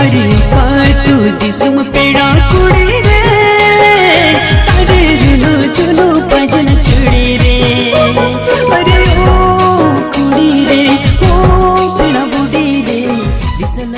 अरे तू दिसम पेड़ा कुड़ी रे। सारे चुनो भजन चुड़ी रे। अरे ओ कुड़ी रे, ओ बुड़ी रे। दिसन